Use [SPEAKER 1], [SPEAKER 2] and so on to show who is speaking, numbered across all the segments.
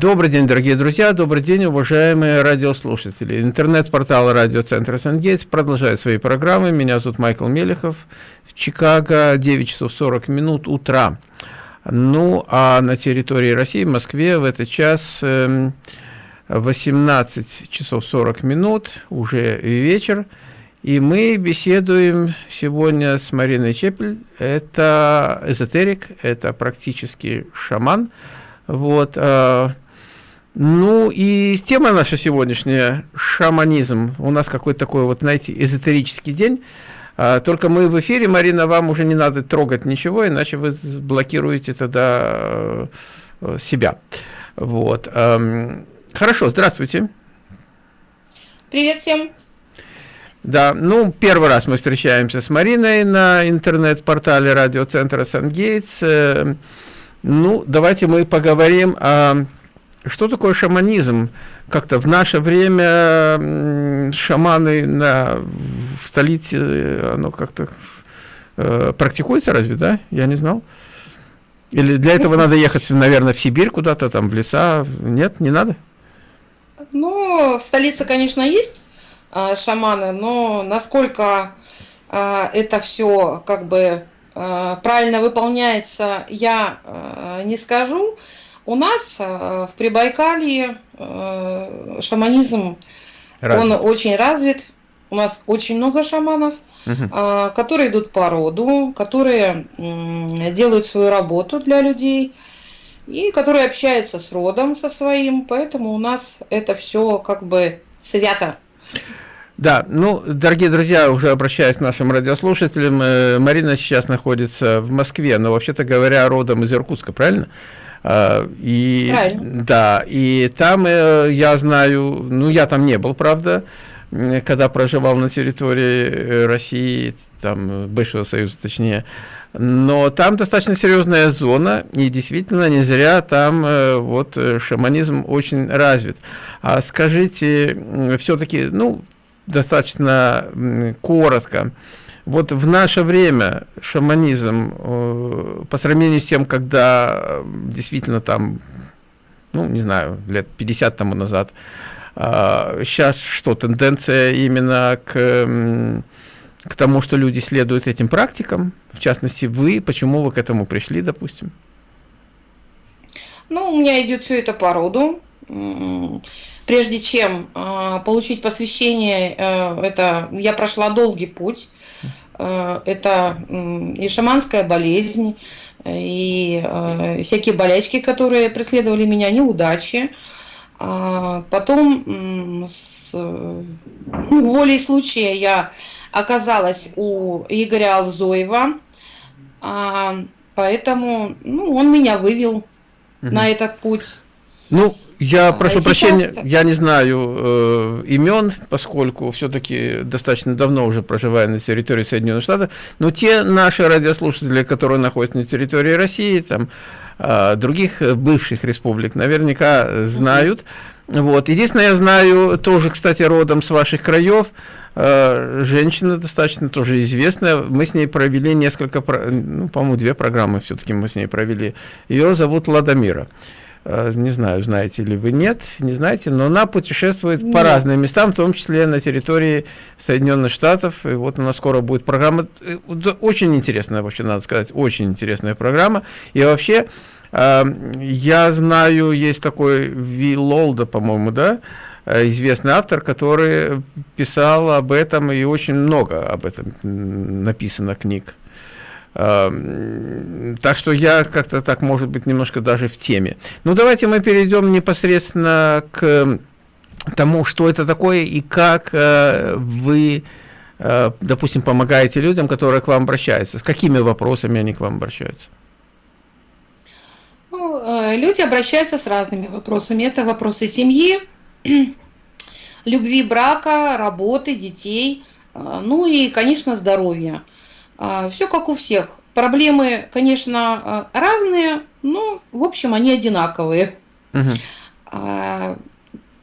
[SPEAKER 1] Добрый день, дорогие друзья, добрый день, уважаемые радиослушатели. Интернет-портал радиоцентра Сангейтс продолжает свои программы. Меня зовут Майкл Мелехов. В Чикаго 9 часов 40 минут утра. Ну, а на территории России, в Москве, в этот час 18 эм, часов 40 минут, уже вечер. И мы беседуем сегодня с Мариной Чепель. Это эзотерик, это практически шаман. Вот. Э, ну и тема наша сегодняшняя – шаманизм. У нас какой-то такой вот, знаете, эзотерический день. А, только мы в эфире, Марина, вам уже не надо трогать ничего, иначе вы блокируете тогда э, себя. Вот. Эм, хорошо, здравствуйте.
[SPEAKER 2] Привет всем.
[SPEAKER 1] Да, ну, первый раз мы встречаемся с Мариной на интернет-портале радиоцентра Сан-Гейтс. Эм, ну, давайте мы поговорим о... Что такое шаманизм? Как-то в наше время шаманы на, в столице, оно как-то э, практикуется разве, да? Я не знал. Или для этого надо ехать, наверное, в Сибирь куда-то, там, в леса? Нет, не надо?
[SPEAKER 2] Ну, в столице, конечно, есть э, шаманы, но насколько э, это все как бы Э, правильно выполняется, я э, не скажу. У нас э, в Прибайкалье шаманизм, развит. он очень развит. У нас очень много шаманов, угу. которые идут по роду, которые делают свою работу для людей и которые общаются с родом со своим. Поэтому у нас это все как бы свято.
[SPEAKER 1] Да, ну, дорогие друзья, уже обращаясь к нашим радиослушателям, э, Марина сейчас находится в Москве, но вообще-то говоря, родом из Иркутска, правильно? А, и, правильно. Да, и там э, я знаю, ну, я там не был, правда, когда проживал на территории э, России, там, бывшего Союза, точнее, но там достаточно серьезная зона, и действительно не зря там вот шаманизм очень развит. А скажите, все-таки, ну, достаточно коротко. Вот в наше время шаманизм, э, по сравнению с тем, когда действительно там, ну, не знаю, лет 50 тому назад, сейчас а, что, тенденция именно к, к тому, что люди следуют этим практикам, в частности, вы, почему вы к этому пришли, допустим?
[SPEAKER 2] Ну, у меня идет все это по роду прежде чем э, получить посвящение, э, это я прошла долгий путь. Э, это э, и шаманская болезнь, и э, всякие болячки, которые преследовали меня, неудачи. А потом с ну, волей случая я оказалась у Игоря Алзоева, а, поэтому ну, он меня вывел угу. на этот путь.
[SPEAKER 1] Ну, я а, прошу сейчас... прощения, я не знаю э, имен, поскольку все-таки достаточно давно уже проживаю на территории Соединенных Штатов, но те наши радиослушатели, которые находятся на территории России, там, э, других бывших республик, наверняка знают. Вот. Единственное, я знаю, тоже, кстати, родом с ваших краев, э, женщина достаточно тоже известная, мы с ней провели несколько, ну, по-моему, две программы все-таки мы с ней провели. Ее зовут Ладомира. Э, не знаю, знаете ли вы, нет, не знаете, но она путешествует нет. по разным местам, в том числе на территории Соединенных Штатов, и вот у нас скоро будет программа, э, очень интересная, вообще, надо сказать, очень интересная программа, и вообще, э, я знаю, есть такой Виллолда, по-моему, да, известный автор, который писал об этом, и очень много об этом написано книг. Так что я как-то так, может быть, немножко даже в теме. Ну, давайте мы перейдем непосредственно к тому, что это такое и как э, вы, э, допустим, помогаете людям, которые к вам обращаются. С какими вопросами они к вам обращаются?
[SPEAKER 2] Ну, э, люди обращаются с разными вопросами. Это вопросы семьи, любви брака, работы, детей, ну и, конечно, здоровья. А, Все как у всех. Проблемы, конечно, а, разные, но, в общем, они одинаковые. Угу.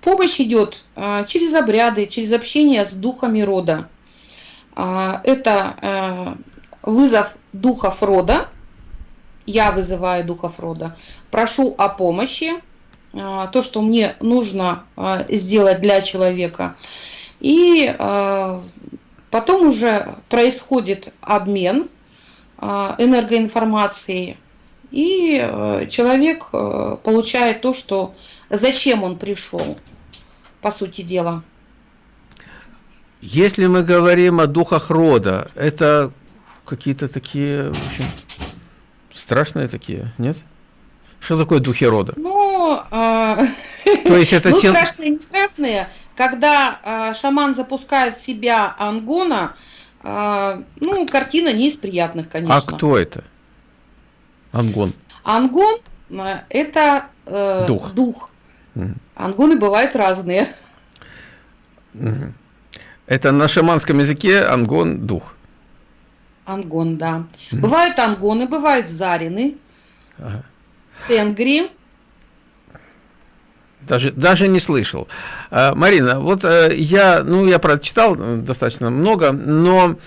[SPEAKER 2] Помощь идет через обряды, через общение с духами рода. Это вызов духов рода. Я вызываю духов рода. Прошу о помощи. то, что мне нужно сделать для человека. И потом уже происходит обмен энергоинформацией, и человек получает то, что зачем он пришел, по сути дела.
[SPEAKER 1] Если мы говорим о духах рода, это какие-то такие, в общем, страшные такие, нет? Что такое духи рода?
[SPEAKER 2] Ну, э, То есть это ну, тел... страшные, не страшные. Когда э, шаман запускает в себя ангона, э, ну, картина не из приятных, конечно.
[SPEAKER 1] А кто это? Ангон.
[SPEAKER 2] Ангон э, – это э, дух. дух. Ангоны бывают разные.
[SPEAKER 1] Это на шаманском языке ангон – дух.
[SPEAKER 2] Ангон, да. Угу. Бывают ангоны, бывают зарины, ага. тенгри.
[SPEAKER 1] Даже, даже не слышал. А, Марина, вот э, я, ну, я прочитал достаточно много, но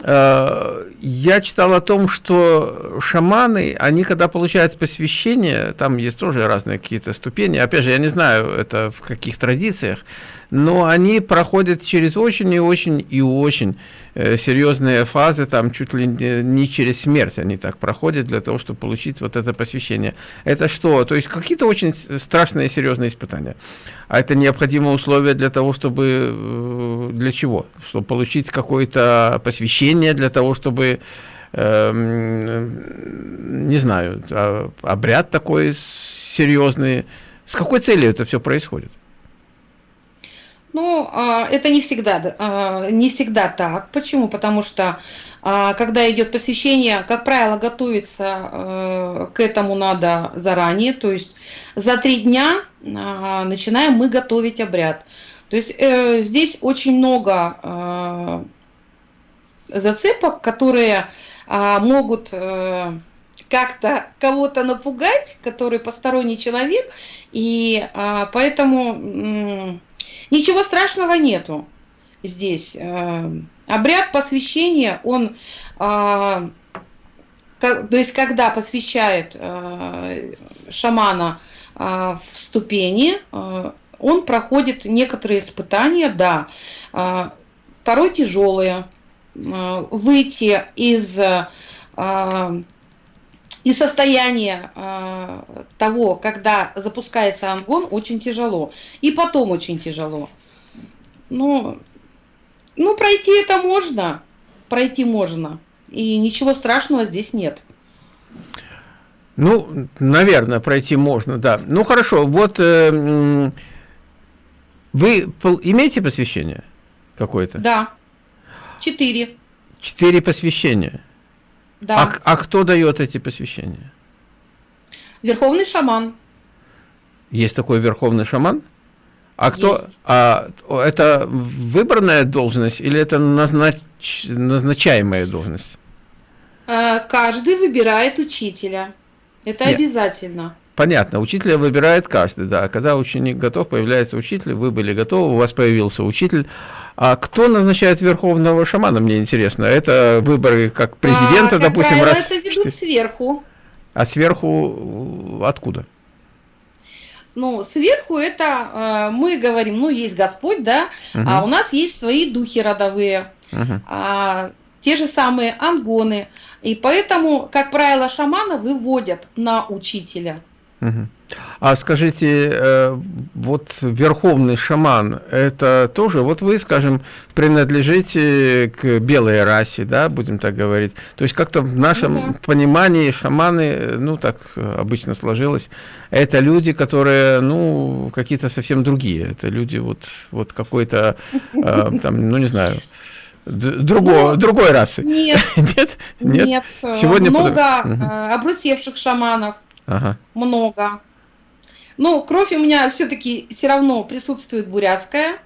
[SPEAKER 1] Э, я читал о том, что шаманы, они когда получают посвящение, там есть тоже разные какие-то ступени, опять же, я не знаю, это в каких традициях, но они проходят через очень и очень и очень э, серьезные фазы, там чуть ли не через смерть они так проходят для того, чтобы получить вот это посвящение. Это что? То есть какие-то очень страшные серьезные испытания. А это необходимое условие для того, чтобы... Э, для чего? Чтобы получить какое-то посвящение, для того, чтобы... Э, не знаю, а, обряд такой серьезный. С какой целью это все происходит?
[SPEAKER 2] Ну, а, это не всегда, а, не всегда так. Почему? Потому что, а, когда идет посвящение, как правило, готовиться к этому надо заранее. То есть за три дня начинаем мы готовить обряд. То есть э, здесь очень много зацепок, которые могут э, как-то кого-то напугать, который посторонний человек, и поэтому Ничего страшного нету здесь. Э, обряд посвящения, он, э, то есть когда посвящают э, шамана в ступени, он проходит некоторые испытания, да, порой тяжелые. Выйти из и состояние э, того, когда запускается ангон, очень тяжело. И потом очень тяжело. Ну, ну, пройти это можно. Пройти можно. И ничего страшного здесь нет.
[SPEAKER 1] Ну, наверное, пройти можно, да. Ну, хорошо, вот э, вы имеете посвящение какое-то?
[SPEAKER 2] Да, четыре.
[SPEAKER 1] Четыре посвящения? Да. А, а кто дает эти посвящения?
[SPEAKER 2] Верховный шаман.
[SPEAKER 1] Есть такой верховный шаман? А кто? Есть. А это выбранная должность или это назнач, назначаемая должность?
[SPEAKER 2] А, каждый выбирает учителя. Это Нет. обязательно.
[SPEAKER 1] Понятно, учителя выбирает каждый, да. Когда ученик готов, появляется учитель, вы были готовы, у вас появился учитель. А кто назначает верховного шамана, мне интересно? Это выборы как президента, а, допустим,
[SPEAKER 2] раз... это ведут сверху.
[SPEAKER 1] А сверху откуда?
[SPEAKER 2] Ну, сверху это э, мы говорим, ну, есть Господь, да, угу. а у нас есть свои духи родовые, угу. а, те же самые ангоны. И поэтому, как правило, шамана выводят на учителя.
[SPEAKER 1] А скажите, э, вот верховный шаман, это тоже, вот вы, скажем, принадлежите к белой расе, да, будем так говорить. То есть как-то в нашем да. понимании шаманы, ну так обычно сложилось, это люди, которые, ну, какие-то совсем другие. Это люди вот, вот какой-то, э, там, ну не знаю, другого, ну, другой расы.
[SPEAKER 2] Нет, нет, нет. нет. Сегодня много под... Э, обрусевших шаманов Ага. Много. Ну, кровь у меня все-таки все равно присутствует бурятская.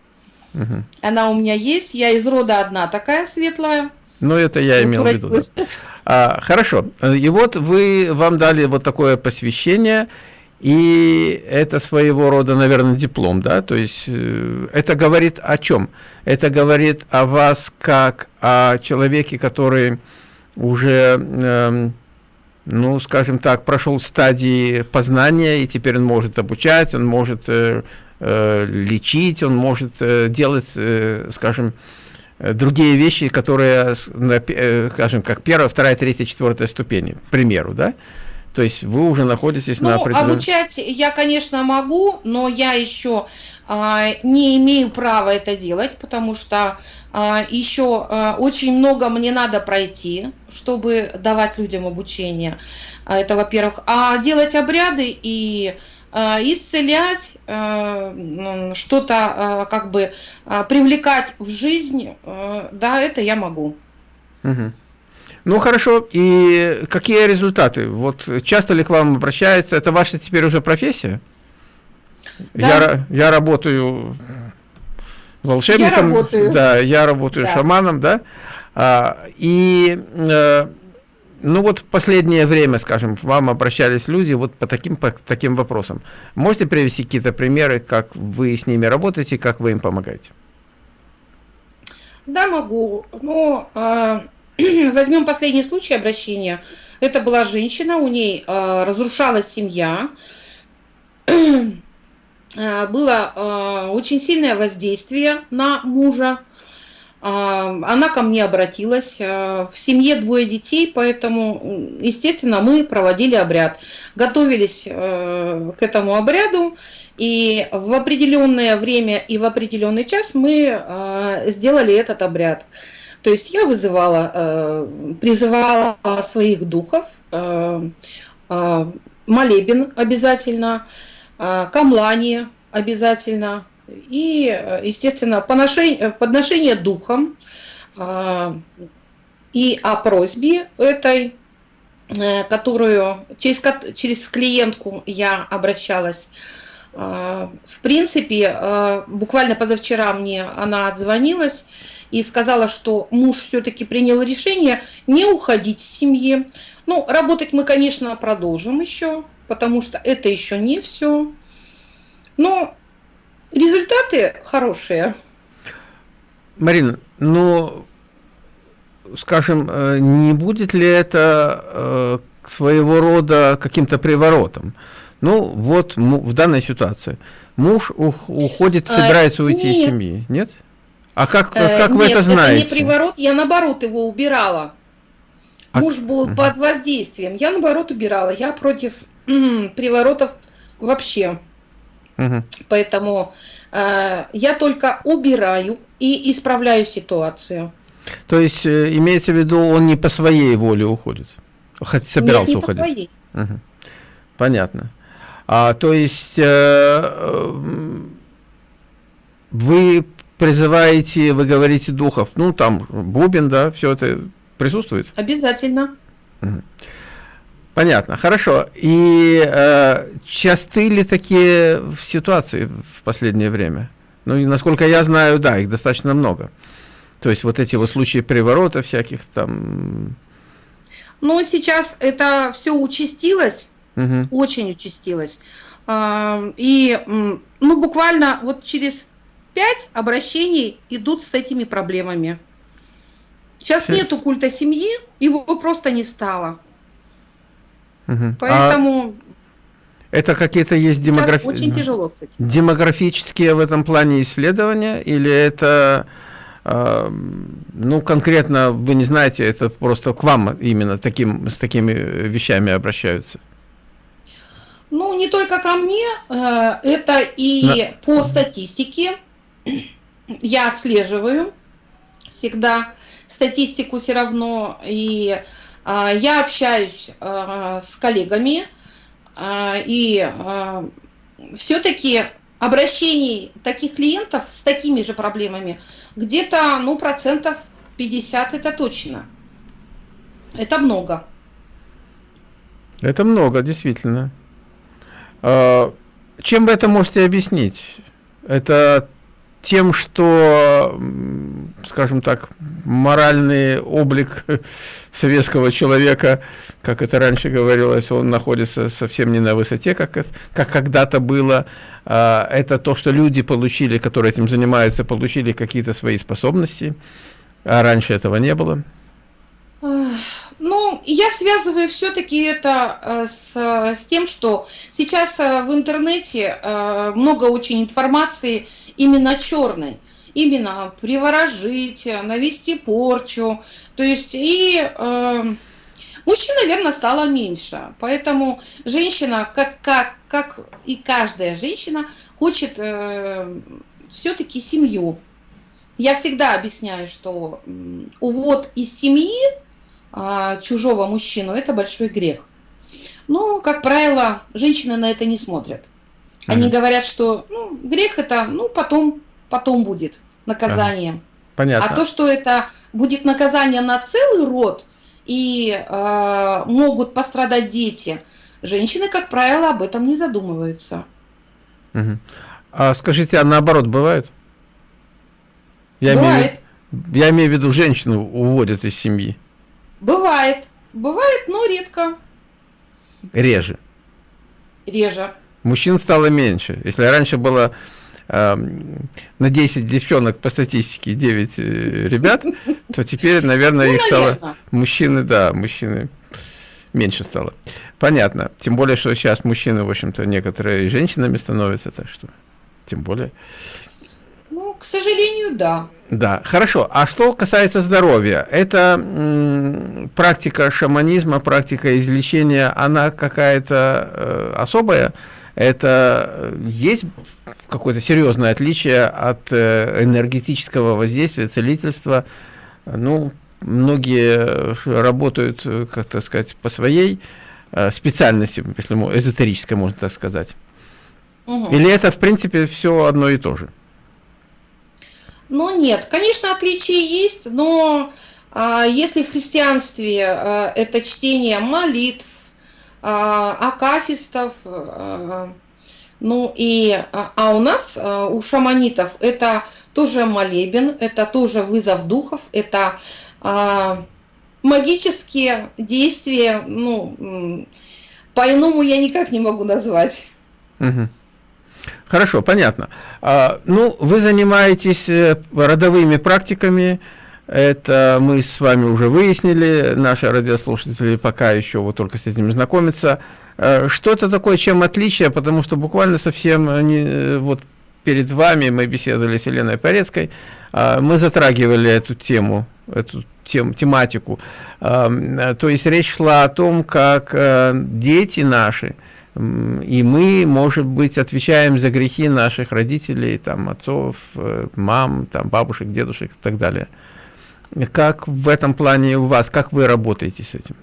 [SPEAKER 2] Угу. Она у меня есть. Я из рода одна такая светлая.
[SPEAKER 1] Ну, это я имел в виду. Да. А, хорошо. И вот вы, вам дали вот такое посвящение, и это своего рода, наверное, диплом, да? То есть э, это говорит о чем? Это говорит о вас как о человеке, который уже... Э, ну, скажем так, прошел стадии познания, и теперь он может обучать, он может э, э, лечить, он может э, делать, э, скажем, э, другие вещи, которые, э, скажем, как первая, вторая, третья, четвертая ступени, к примеру, да? То есть вы уже находитесь
[SPEAKER 2] ну,
[SPEAKER 1] на определенном...
[SPEAKER 2] обучать я, конечно, могу, но я еще а, не имею права это делать, потому что а, еще а, очень много мне надо пройти, чтобы давать людям обучение. Это, во-первых. А делать обряды и исцелять, что-то как бы привлекать в жизнь, да, это я могу.
[SPEAKER 1] Угу. Ну хорошо, и какие результаты? Вот часто ли к вам обращаются? Это ваша теперь уже профессия? Да. Я, я работаю волшебником. Я работаю. Да, я работаю да. шаманом, да. А, и э, ну вот в последнее время, скажем, к вам обращались люди вот по таким, по таким вопросам. Можете привести какие-то примеры, как вы с ними работаете, как вы им помогаете?
[SPEAKER 2] Да, могу. Ну, э, Возьмем последний случай обращения. Это была женщина, у ней э, разрушалась семья, э, было э, очень сильное воздействие на мужа. Э, она ко мне обратилась. Э, в семье двое детей, поэтому, естественно, мы проводили обряд. Готовились к этому обряду, и в определенное время и в определенный час мы сделали этот обряд. То есть я вызывала, э, призывала своих духов, э, э, молебен обязательно, камлани обязательно, и, естественно, поношение, подношение духом и о просьбе этой, которую через, через клиентку я обращалась. В принципе, буквально позавчера мне она отзвонилась и сказала, что муж все-таки принял решение не уходить с семьи. Ну, работать мы, конечно, продолжим еще, потому что это еще не все. Но результаты хорошие.
[SPEAKER 1] Марина, ну, скажем, э, не будет ли это э, своего рода каким-то приворотом? Ну, вот в данной ситуации. Муж уходит, э, собирается уйти Нет. из семьи, нет? А как, э, как вы Нет, это знаете?
[SPEAKER 2] это не приворот, я наоборот его убирала. А... Муж был угу. под воздействием, я наоборот убирала. Я против м -м, приворотов вообще. Угу. Поэтому э, я только убираю и исправляю ситуацию.
[SPEAKER 1] То есть э, имеется в виду, он не по своей воле уходит? Хоть собирался Нет, не уходить? по своей. Угу. Понятно. А, то есть э, э вы призываете, вы говорите духов, ну там бубен, да, все это присутствует?
[SPEAKER 2] Обязательно.
[SPEAKER 1] Понятно, хорошо. И э, часты ли такие ситуации в последнее время? Ну, и насколько я знаю, да, их достаточно много. То есть вот эти вот случаи переворота всяких там...
[SPEAKER 2] Ну, сейчас это все участилось, угу. очень участилось. И, ну, буквально вот через Пять обращений идут с этими проблемами. Сейчас Шесть. нету культа семьи, его просто не стало. Угу. Поэтому... А
[SPEAKER 1] это какие-то есть демографи...
[SPEAKER 2] очень тяжело с этим.
[SPEAKER 1] демографические в этом плане исследования, или это, э, ну, конкретно, вы не знаете, это просто к вам именно таким, с такими вещами обращаются?
[SPEAKER 2] Ну, не только ко мне, э, это и На... по статистике, я отслеживаю всегда статистику все равно, и а, я общаюсь а, с коллегами, а, и все-таки обращений таких клиентов с такими же проблемами где-то, ну, процентов 50 это точно. Это много.
[SPEAKER 1] Это много, действительно. Чем вы это можете объяснить? Это тем, что, скажем так, моральный облик советского человека, как это раньше говорилось, он находится совсем не на высоте, как, как когда-то было. А, это то, что люди получили, которые этим занимаются, получили какие-то свои способности, а раньше этого не было.
[SPEAKER 2] Ну, я связываю все-таки это э, с, с тем, что сейчас э, в интернете э, много очень информации именно черной. Именно приворожить, навести порчу. То есть и э, мужчин, наверное, стало меньше. Поэтому женщина, как, как, как и каждая женщина, хочет э, все-таки семью. Я всегда объясняю, что увод из семьи чужого мужчину, это большой грех. Но, как правило, женщины на это не смотрят. Они ага. говорят, что ну, грех это, ну, потом, потом будет наказание. Ага. Понятно. А то, что это будет наказание на целый род и э, могут пострадать дети, женщины, как правило, об этом не задумываются.
[SPEAKER 1] Угу. А скажите, а наоборот бывает? Я бывает. Имею, я имею в виду, женщину уводят из семьи.
[SPEAKER 2] Бывает. Бывает, но редко.
[SPEAKER 1] Реже.
[SPEAKER 2] Реже.
[SPEAKER 1] Мужчин стало меньше. Если раньше было э, на 10 девчонок по статистике 9 э, ребят, то теперь, наверное, ну, их стало... Мужчины, да, мужчины меньше стало. Понятно. Тем более, что сейчас мужчины, в общем-то, некоторые женщинами становятся, так что тем более...
[SPEAKER 2] К сожалению, да.
[SPEAKER 1] Да, хорошо. А что касается здоровья, это практика шаманизма, практика излечения, она какая-то э, особая? Это э, есть какое-то серьезное отличие от э, энергетического воздействия, целительства? Ну, многие работают, э, как так сказать, по своей э, специальности, если эзотерической, можно так сказать. Угу. Или это, в принципе, все одно и то же?
[SPEAKER 2] Но нет, конечно, отличия есть, но а, если в христианстве а, это чтение молитв, а, акафистов, ну и, а, у нас, у шаманитов, это тоже молебен, это тоже вызов духов, это магические действия, ну, по-иному я никак не могу назвать.
[SPEAKER 1] Угу. Хорошо, понятно. А, ну, вы занимаетесь э, родовыми практиками, это мы с вами уже выяснили, наши радиослушатели пока еще вот только с этим знакомятся. А, что это такое, чем отличие, потому что буквально совсем не, э, вот перед вами мы беседовали с Еленой Порецкой, а, мы затрагивали эту тему, эту тем, тематику. То есть речь шла о том, как э, дети наши, и мы, может быть, отвечаем за грехи наших родителей, там, отцов, э, мам, там, бабушек, дедушек и так далее. Как в этом плане у вас, как вы работаете с этим?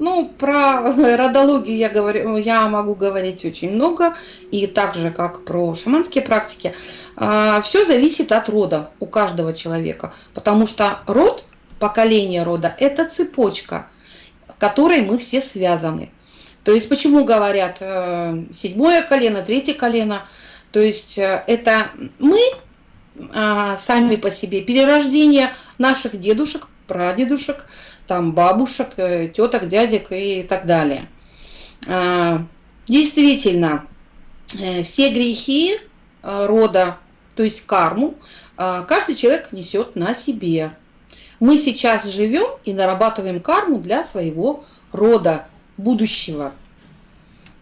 [SPEAKER 2] Ну, про родологию я, говорю, я могу говорить очень много, и так же, как про шаманские практики. А, Все зависит от рода у каждого человека, потому что род, поколение рода – это цепочка, которой мы все связаны. То есть почему говорят э, седьмое колено, третье колено? То есть э, это мы а, сами по себе, перерождение наших дедушек, прадедушек, там бабушек, э, теток, дядек и так далее. А, действительно, все грехи рода, то есть карму, каждый человек несет на себе. Мы сейчас живем и нарабатываем карму для своего рода, будущего.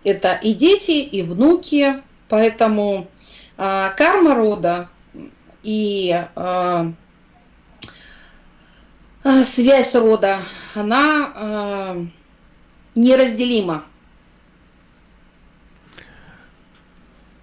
[SPEAKER 2] Это и дети, и внуки, поэтому э, карма рода и э, связь рода, она э, неразделима.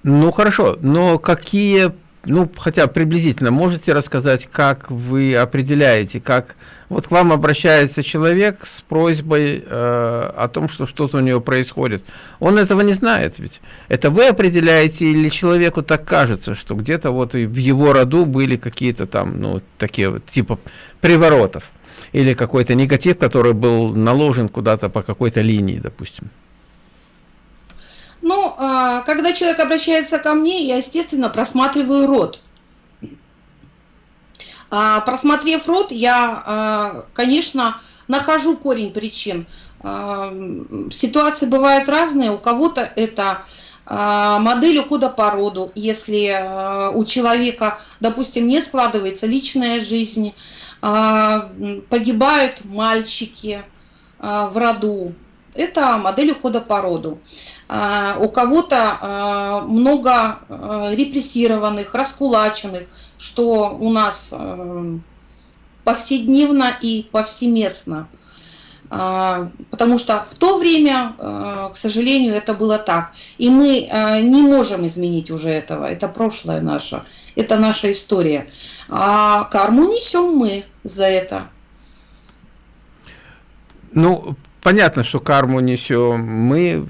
[SPEAKER 1] Ну хорошо, но какие ну, хотя приблизительно, можете рассказать, как вы определяете, как вот к вам обращается человек с просьбой э, о том, что что-то у него происходит. Он этого не знает ведь. Это вы определяете или человеку так кажется, что где-то вот и в его роду были какие-то там, ну, такие вот типа приворотов или какой-то негатив, который был наложен куда-то по какой-то линии, допустим.
[SPEAKER 2] Ну, а, когда человек обращается ко мне, я, естественно, просматриваю рот. А, просмотрев рот, я, а, конечно, нахожу корень причин. Ситуации бывают разные. У кого-то это модель ухода по роду, если у человека, допустим, не складывается личная жизнь, погибают мальчики в роду, это модель ухода по роду. У кого-то много репрессированных, раскулаченных, что у нас повседневно и повсеместно. А, потому что в то время, а, к сожалению, это было так. И мы а, не можем изменить уже этого. Это прошлое наше. Это наша история. А карму несем мы за это.
[SPEAKER 1] Ну, понятно, что карму несем мы.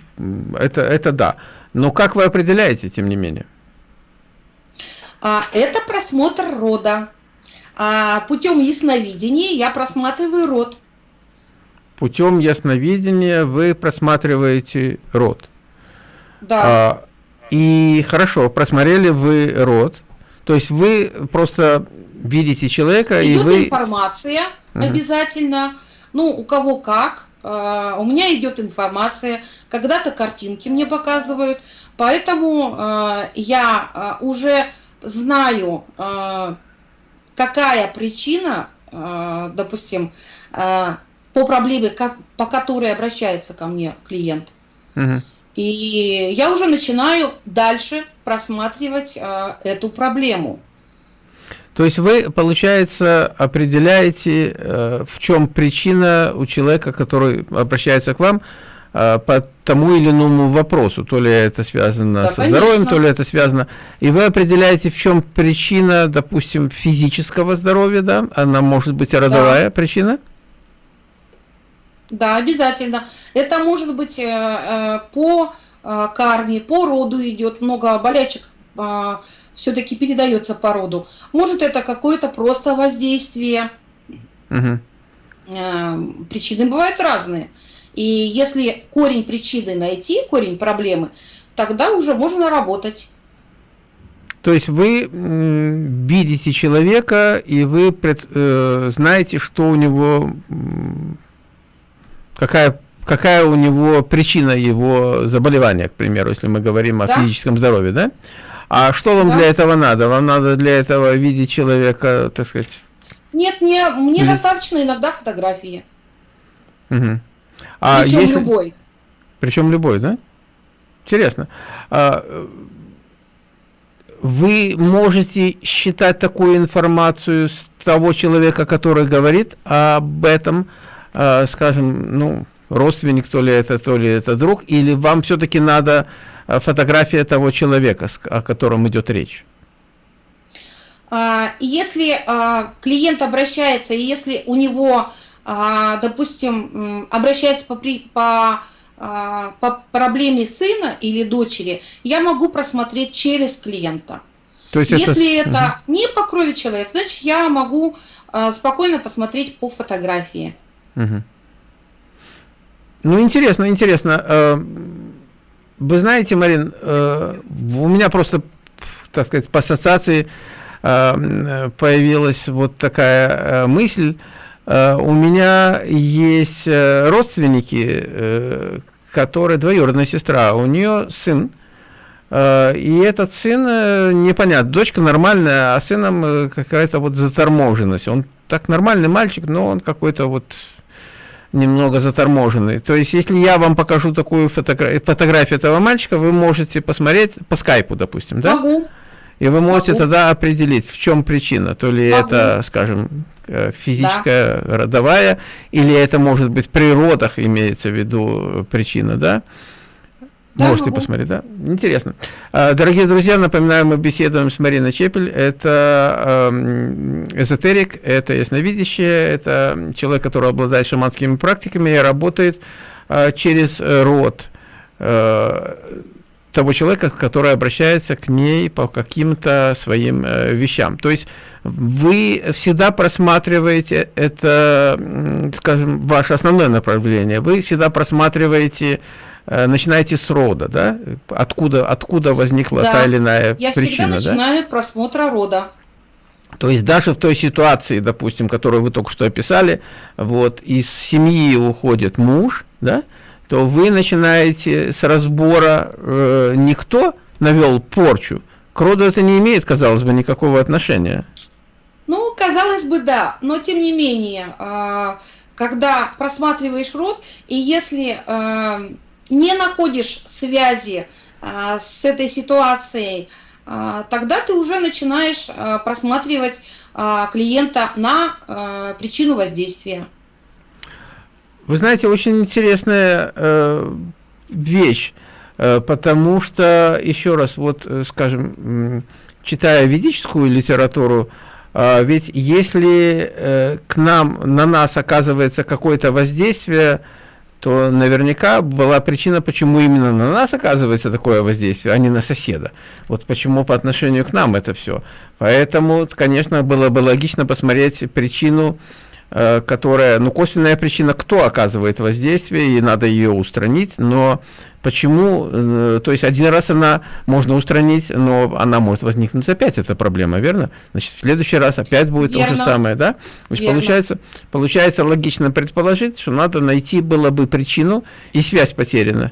[SPEAKER 1] Это, это да. Но как вы определяете, тем не менее?
[SPEAKER 2] Это просмотр рода. Путем ясновидения я просматриваю род
[SPEAKER 1] путем ясновидения вы просматриваете род.
[SPEAKER 2] Да. А,
[SPEAKER 1] и хорошо, просмотрели вы род, то есть вы просто видите человека
[SPEAKER 2] идет
[SPEAKER 1] и вы...
[SPEAKER 2] информация угу. обязательно, ну, у кого как. Uh, у меня идет информация, когда-то картинки мне показывают, поэтому uh, я uh, уже знаю, какая причина, допустим, по проблеме, по которой обращается ко мне клиент. Угу. И я уже начинаю дальше просматривать э, эту проблему.
[SPEAKER 1] То есть вы, получается, определяете, э, в чем причина у человека, который обращается к вам, э, по тому или иному вопросу. То ли это связано да, со конечно. здоровьем, то ли это связано... И вы определяете, в чем причина, допустим, физического здоровья, да? Она может быть родовая да. причина?
[SPEAKER 2] Да, обязательно. Это может быть э, по карме, по роду идет, много болячек все-таки передается по роду. Может это какое-то просто воздействие. Угу. Причины бывают разные. И если корень причины найти, корень проблемы, тогда уже можно работать.
[SPEAKER 1] То есть вы видите человека, и вы пред, э, знаете, что у него какая, какая у него причина его заболевания, к примеру, если мы говорим о да. физическом здоровье, да? А что вам да. для этого надо? Вам надо для этого видеть человека, так сказать?
[SPEAKER 2] Нет, мне, мне Или... достаточно иногда фотографии.
[SPEAKER 1] Угу.
[SPEAKER 2] А Причем если... любой.
[SPEAKER 1] Причем любой, да? Интересно. А, вы можете считать такую информацию с того человека, который говорит об этом, э, скажем, ну, родственник, то ли это, то ли это друг, или вам все-таки надо а, фотография того человека, о котором идет речь?
[SPEAKER 2] А, если а, клиент обращается, и если у него, допустим, обращается по, по, по проблеме сына или дочери, я могу просмотреть через клиента. То есть если это, это угу. не по крови человек, значит я могу спокойно посмотреть по фотографии. Угу.
[SPEAKER 1] Ну, интересно, интересно. Э, вы знаете, Марин, э, у меня просто, так сказать, по ассоциации э, появилась вот такая мысль. У меня есть родственники, которые двоюродная сестра, у нее сын, и этот сын, непонятно, дочка нормальная, а сыном какая-то вот заторможенность. Он так нормальный мальчик, но он какой-то вот немного заторможенный. То есть, если я вам покажу такую фотогра фотографию этого мальчика, вы можете посмотреть по скайпу, допустим, да?
[SPEAKER 2] Могу.
[SPEAKER 1] И вы можете Могу. тогда определить, в чем причина. То ли Могу. это, скажем, э, физическая, да. родовая, или это может быть при родах имеется в виду причина, да? Да, Можете могу. посмотреть, да? Интересно. А, дорогие друзья, напоминаю, мы беседуем с Мариной Чепель. Это эм, эзотерик, это ясновидящее, это человек, который обладает шаманскими практиками и работает э, через род э, того человека, который обращается к ней по каким-то своим э, вещам. То есть вы всегда просматриваете это, скажем, ваше основное направление. Вы всегда просматриваете начинаете с рода, да? Откуда, откуда возникла да. та или иная
[SPEAKER 2] Я
[SPEAKER 1] причина,
[SPEAKER 2] Я всегда начинаю да? просмотра рода.
[SPEAKER 1] То есть даже в той ситуации, допустим, которую вы только что описали, вот из семьи уходит муж, да, то вы начинаете с разбора э, никто навел порчу. К роду это не имеет, казалось бы, никакого отношения.
[SPEAKER 2] Ну, казалось бы, да, но тем не менее, э, когда просматриваешь род, и если э, не находишь связи э, с этой ситуацией, э, тогда ты уже начинаешь э, просматривать клиента на причину воздействия.
[SPEAKER 1] Вы знаете, очень интересная э, вещь, э, потому что, еще раз, вот, э, скажем, читая ведическую литературу, ведь если к нам, на нас оказывается какое-то воздействие, то наверняка была причина, почему именно на нас оказывается такое воздействие, а не на соседа. Вот почему по отношению к нам это все. Поэтому, конечно, было бы логично посмотреть причину, которая, ну, косвенная причина, кто оказывает воздействие, и надо ее устранить, но почему, э, то есть один раз она можно устранить, но она может возникнуть опять, эта проблема, верно? Значит, в следующий раз опять будет верно. то же самое, да? То есть получается, получается логично предположить, что надо найти было бы причину, и связь потеряна.